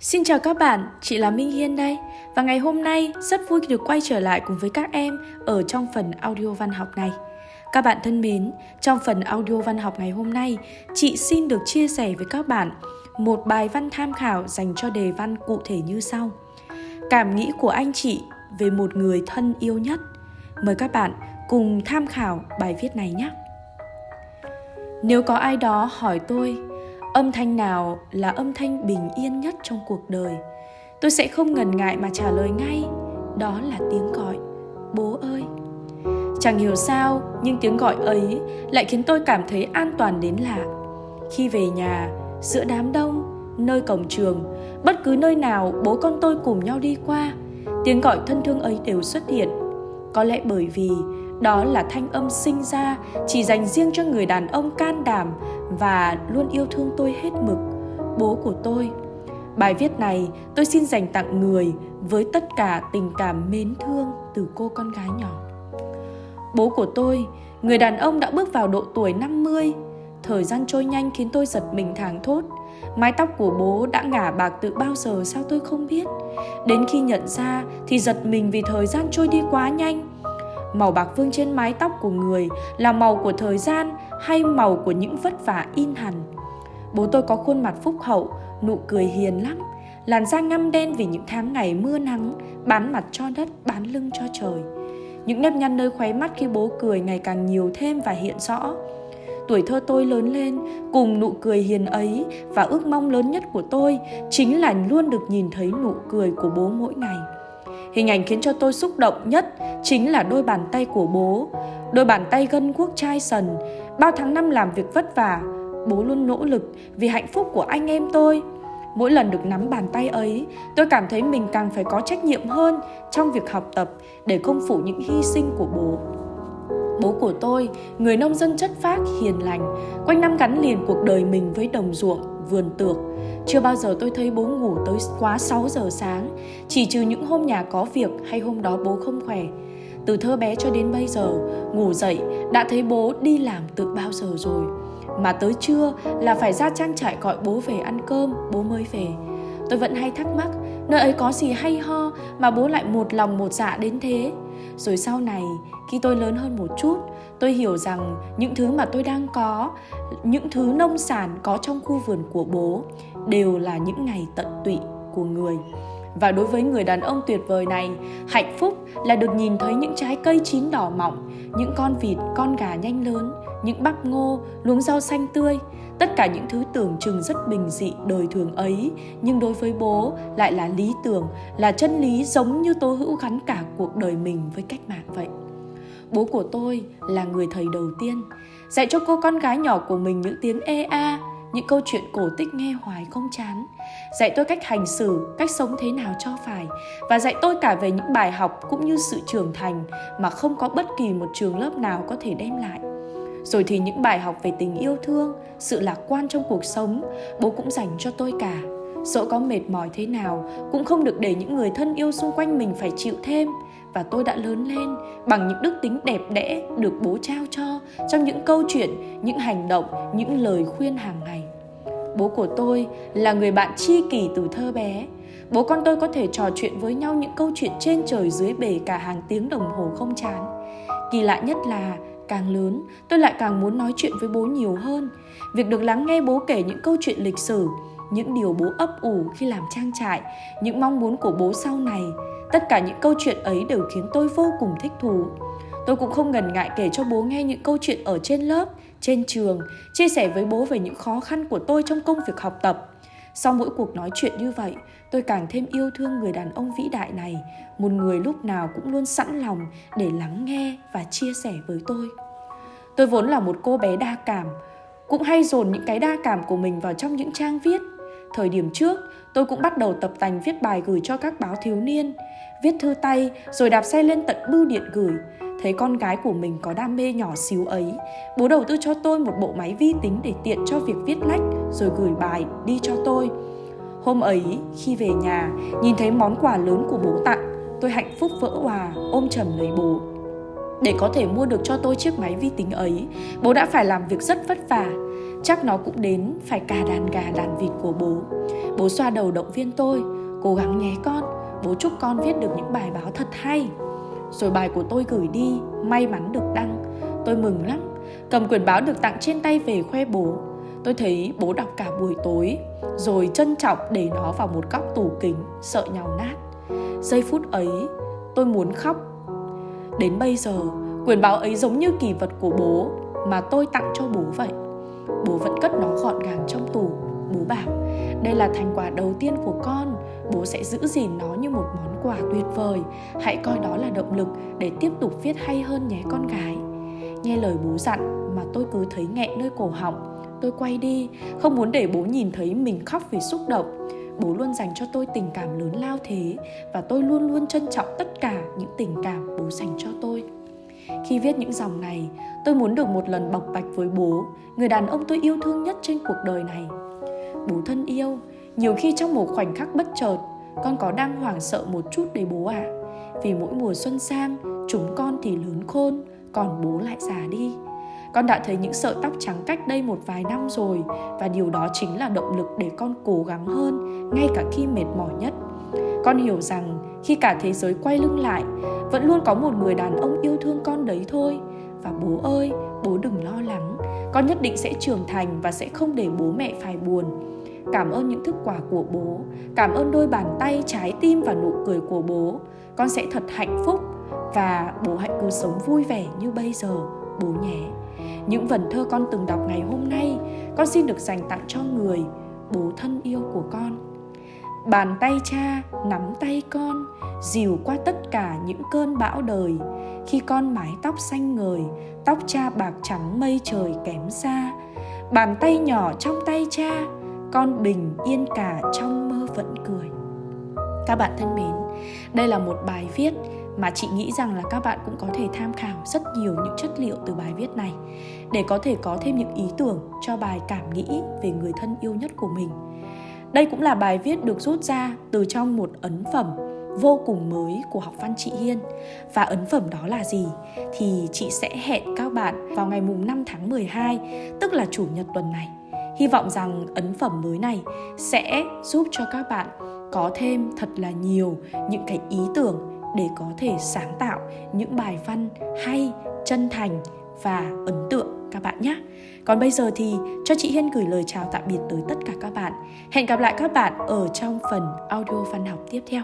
Xin chào các bạn, chị là Minh Hiên đây. Và ngày hôm nay rất vui được quay trở lại cùng với các em ở trong phần audio văn học này. Các bạn thân mến, trong phần audio văn học ngày hôm nay Chị xin được chia sẻ với các bạn một bài văn tham khảo dành cho đề văn cụ thể như sau. Cảm nghĩ của anh chị về một người thân yêu nhất. Mời các bạn cùng tham khảo bài viết này nhé. Nếu có ai đó hỏi tôi âm thanh nào là âm thanh bình yên nhất trong cuộc đời? Tôi sẽ không ngần ngại mà trả lời ngay. Đó là tiếng gọi. Bố ơi! Chẳng hiểu sao, nhưng tiếng gọi ấy lại khiến tôi cảm thấy an toàn đến lạ. Khi về nhà, giữa đám đông, nơi cổng trường, bất cứ nơi nào bố con tôi cùng nhau đi qua, tiếng gọi thân thương ấy đều xuất hiện. Có lẽ bởi vì đó là thanh âm sinh ra, chỉ dành riêng cho người đàn ông can đảm và luôn yêu thương tôi hết mực. Bố của tôi. Bài viết này tôi xin dành tặng người với tất cả tình cảm mến thương từ cô con gái nhỏ. Bố của tôi, người đàn ông đã bước vào độ tuổi 50 thời gian trôi nhanh khiến tôi giật mình thảng thốt. Mái tóc của bố đã ngả bạc từ bao giờ sao tôi không biết. Đến khi nhận ra thì giật mình vì thời gian trôi đi quá nhanh màu bạc vương trên mái tóc của người là màu của thời gian hay màu của những vất vả in hẳn? Bố tôi có khuôn mặt phúc hậu, nụ cười hiền lắm, làn da ngăm đen vì những tháng ngày mưa nắng bán mặt cho đất, bán lưng cho trời. Những nếp nhăn nơi khóe mắt khi bố cười ngày càng nhiều thêm và hiện rõ. Tuổi thơ tôi lớn lên cùng nụ cười hiền ấy và ước mong lớn nhất của tôi chính là luôn được nhìn thấy nụ cười của bố mỗi ngày. Hình ảnh khiến cho tôi xúc động nhất chính là đôi bàn tay của bố. Đôi bàn tay gân guốc chai sần. Bao tháng năm làm việc vất vả, bố luôn nỗ lực vì hạnh phúc của anh em tôi. Mỗi lần được nắm bàn tay ấy, tôi cảm thấy mình càng phải có trách nhiệm hơn trong việc học tập để không phụ những hy sinh của bố. Bố của tôi, người nông dân chất phác, hiền lành, quanh năm gắn liền cuộc đời mình với đồng ruộng, vườn tược. Chưa bao giờ tôi thấy bố ngủ tới quá 6 giờ sáng, chỉ trừ những hôm nhà có việc hay hôm đó bố không khỏe. Từ thơ bé cho đến bây giờ, ngủ dậy đã thấy bố đi làm từ bao giờ rồi. Mà tới trưa là phải ra trang trại gọi bố về ăn cơm, bố mới về. Tôi vẫn hay thắc mắc, nơi ấy có gì hay ho mà bố lại một lòng một dạ đến thế. Rồi sau này, khi tôi lớn hơn một chút, tôi hiểu rằng những thứ mà tôi đang có, những thứ nông sản có trong khu vườn của bố đều là những ngày tận tụy của người. Và đối với người đàn ông tuyệt vời này, hạnh phúc là được nhìn thấy những trái cây chín đỏ mọng, những con vịt, con gà nhanh lớn, những bắp ngô, luống rau xanh tươi, tất cả những thứ tưởng chừng rất bình dị đời thường ấy nhưng đối với bố lại là lý tưởng là chân lý giống như tố hữu gắn cả cuộc đời mình với cách mạng vậy. Bố của tôi là người thầy đầu tiên dạy cho cô con gái nhỏ của mình những tiếng e a những câu chuyện cổ tích nghe hoài không chán. Dạy tôi cách hành xử, cách sống thế nào cho phải, và dạy tôi cả về những bài học cũng như sự trưởng thành mà không có bất kỳ một trường lớp nào có thể đem lại. Rồi thì những bài học về tình yêu thương, sự lạc quan trong cuộc sống, bố cũng dành cho tôi cả dẫu có mệt mỏi thế nào, cũng không được để những người thân yêu xung quanh mình phải chịu thêm. Và tôi đã lớn lên bằng những đức tính đẹp đẽ được bố trao cho trong những câu chuyện, những hành động, những lời khuyên hàng ngày. Bố của tôi là người bạn tri kỷ từ thơ bé. Bố con tôi có thể trò chuyện với nhau những câu chuyện trên trời dưới bể cả hàng tiếng đồng hồ không chán. Kỳ lạ nhất là, càng lớn, tôi lại càng muốn nói chuyện với bố nhiều hơn. Việc được lắng nghe bố kể những câu chuyện lịch sử những điều bố ấp ủ khi làm trang trại, những mong muốn của bố sau này. Tất cả những câu chuyện ấy đều khiến tôi vô cùng thích thú. Tôi cũng không ngần ngại kể cho bố nghe những câu chuyện ở trên lớp, trên trường, chia sẻ với bố về những khó khăn của tôi trong công việc học tập. Sau mỗi cuộc nói chuyện như vậy, tôi càng thêm yêu thương người đàn ông vĩ đại này, một người lúc nào cũng luôn sẵn lòng để lắng nghe và chia sẻ với tôi. Tôi vốn là một cô bé đa cảm, cũng hay dồn những cái đa cảm của mình vào trong những trang viết thời điểm trước, tôi cũng bắt đầu tập tành viết bài gửi cho các báo thiếu niên. Viết thư tay, rồi đạp xe lên tận bưu điện gửi. Thấy con gái của mình có đam mê nhỏ xíu ấy, bố đầu tư cho tôi một bộ máy vi tính để tiện cho việc viết lách, rồi gửi bài đi cho tôi. Hôm ấy, khi về nhà, nhìn thấy món quà lớn của bố tặng, tôi hạnh phúc vỡ hòa, ôm chầm lấy bố. Để có thể mua được cho tôi chiếc máy vi tính ấy, bố đã phải làm việc rất vất vả chắc nó cũng đến phải cả đàn gà đàn vịt của bố. Bố xoa đầu động viên tôi, cố gắng nhé con, bố chúc con viết được những bài báo thật hay. Rồi bài của tôi gửi đi, may mắn được đăng. Tôi mừng lắm, cầm quyển báo được tặng trên tay về khoe bố. Tôi thấy bố đọc cả buổi tối, rồi trân trọng để nó vào một góc tủ kính, sợ nhau nát. Giây phút ấy, tôi muốn khóc. Đến bây giờ, quyển báo ấy giống như kỳ vật của bố mà tôi tặng cho bố vậy bố vẫn cất nó gọn gàng trong tủ, bố bảo, đây là thành quả đầu tiên của con, bố sẽ giữ gìn nó như một món quà tuyệt vời. Hãy coi đó là động lực để tiếp tục viết hay hơn nhé con gái. Nghe lời bố dặn mà tôi cứ thấy nghẹn nơi cổ họng. Tôi quay đi, không muốn để bố nhìn thấy mình khóc vì xúc động. Bố luôn dành cho tôi tình cảm lớn lao thế và tôi luôn luôn trân trọng tất cả những tình cảm bố dành cho tôi khi viết những dòng này, tôi muốn được một lần bọc bạch với bố, người đàn ông tôi yêu thương nhất trên cuộc đời này. Bố thân yêu, nhiều khi trong một khoảnh khắc bất chợt, con có đang hoảng sợ một chút đấy bố ạ. À? vì mỗi mùa xuân sang, chúng con thì lớn khôn, còn bố lại già đi. Con đã thấy những sợi tóc trắng cách đây một vài năm rồi, và điều đó chính là động lực để con cố gắng hơn, ngay cả khi mệt mỏi nhất. Con hiểu rằng khi cả thế giới quay lưng lại, vẫn luôn có một người đàn ông yêu thương con đấy thôi. Và bố ơi, bố đừng lo lắng. Con nhất định sẽ trưởng thành và sẽ không để bố mẹ phải buồn. Cảm ơn những thức quà của bố. Cảm ơn đôi bàn tay trái tim và nụ cười của bố. Con sẽ thật hạnh phúc. Và bố hãy cứ sống vui vẻ như bây giờ, bố nhé. Những vần thơ con từng đọc ngày hôm nay, con xin được dành tặng cho người bố thân yêu của con bàn tay cha, nắm tay con, dìu qua tất cả những cơn bão đời. Khi con mái tóc xanh ngời, tóc cha bạc trắng mây trời kém xa. Bàn tay nhỏ trong tay cha, con bình yên cả trong mơ vẫn cười. Các bạn thân mến, đây là một bài viết mà chị nghĩ rằng là các bạn cũng có thể tham khảo rất nhiều những chất liệu từ bài viết này để có thể có thêm những ý tưởng cho bài cảm nghĩ về người thân yêu nhất của mình đây cũng là bài viết được rút ra từ trong một ấn phẩm vô cùng mới của học văn chị Hiên. Và ấn phẩm đó là gì? Thì chị sẽ hẹn các bạn vào ngày mùng 5 tháng 12, tức là chủ nhật tuần này. Hy vọng rằng ấn phẩm mới này sẽ giúp cho các bạn có thêm thật là nhiều những cái ý tưởng để có thể sáng tạo những bài văn hay, chân thành và ấn tượng các bạn nhé. Còn bây giờ thì cho chị Hiên gửi lời chào tạm biệt tới tất cả các bạn. Hẹn gặp lại các bạn ở trong phần audio văn học tiếp theo.